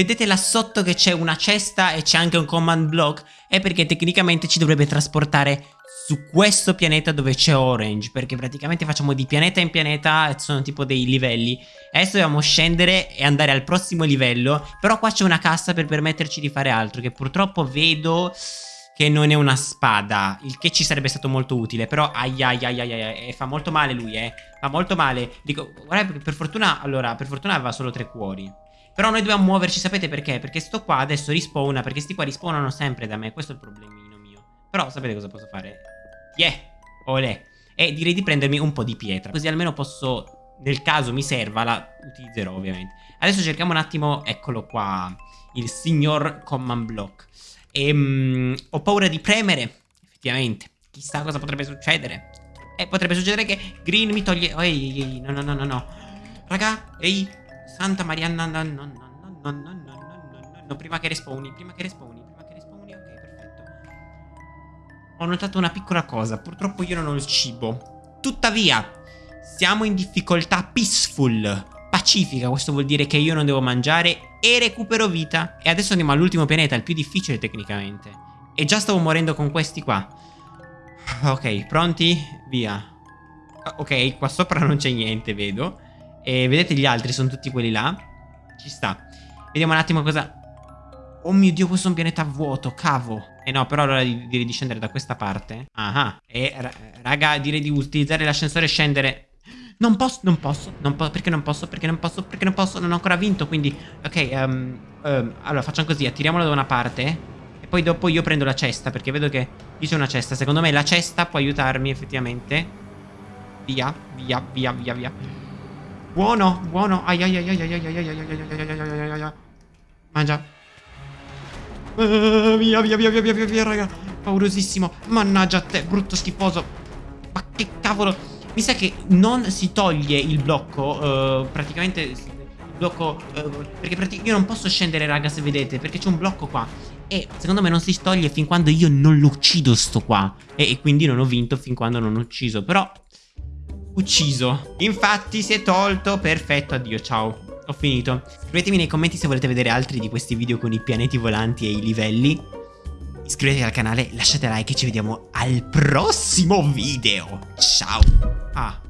Vedete là sotto che c'è una cesta e c'è anche un command block? È perché tecnicamente ci dovrebbe trasportare su questo pianeta dove c'è Orange Perché praticamente facciamo di pianeta in pianeta e sono tipo dei livelli. Adesso dobbiamo scendere e andare al prossimo livello Però qua c'è una cassa per permetterci di fare altro Che purtroppo vedo che non è una spada Il che ci sarebbe stato molto utile Però ai ai ai ai, fa molto male lui eh. Fa molto male. Dico guarda per fortuna Allora per fortuna aveva solo tre cuori Però noi dobbiamo muoverci sapete perché? Perché sto qua adesso rispawna Perché sti qua rispawnano sempre da me Questo è il problemino mio Però sapete cosa posso fare? Yeah, olè. E direi di prendermi un po' di pietra. Così almeno posso, nel caso mi serva, la utilizzerò ovviamente. Adesso cerchiamo un attimo, eccolo qua, il signor command block. E, um, ho paura di premere, effettivamente. Chissà cosa potrebbe succedere. E potrebbe succedere che Green mi toglie... Ehi, no, no, no, no, no. Raga, ehi, Santa Maria, no, no, no, no, no, no, no, no, no, no, prima che respawni, prima che respawni. Ho notato una piccola cosa, purtroppo io non ho il cibo. Tuttavia, siamo in difficoltà peaceful, pacifica, questo vuol dire che io non devo mangiare e recupero vita. E adesso andiamo all'ultimo pianeta, il più difficile tecnicamente. E già stavo morendo con questi qua. Ok, pronti? Via. Ok, qua sopra non c'è niente, vedo. E vedete gli altri, sono tutti quelli là. Ci sta. Vediamo un attimo cosa... Oh mio Dio, questo è un pianeta vuoto, cavo. Eh no, però allora direi di scendere da questa parte. Ah, e raga, direi di utilizzare l'ascensore e scendere. Non posso, non posso, non posso, perché non posso, perché non posso, perché non posso, non ho ancora vinto, quindi... Ok, um, um, allora facciamo così, attiriamolo da una parte e poi dopo io prendo la cesta, perché vedo che qui c'è una cesta. Secondo me la cesta può aiutarmi effettivamente. Via, via, via, via, via. Buono, buono. Ai ai ai ai ai ai ai ai Mangia. Uh, via, via, via, via, via, via, via, raga. Paurosissimo. Mannaggia a te, brutto schifoso. Ma che cavolo. Mi sa che non si toglie il blocco. Uh, praticamente il blocco... Uh, perché io non posso scendere, raga, se vedete. Perché c'è un blocco qua. E secondo me non si toglie fin quando io non lo uccido sto qua. E, e quindi non ho vinto fin quando non ho ucciso. Però... Ucciso. Infatti si è tolto. Perfetto, addio, ciao ho finito. Scrivetemi nei commenti se volete vedere altri di questi video con i pianeti volanti e i livelli. Iscrivetevi al canale, lasciate like e ci vediamo al prossimo video. Ciao. Ah.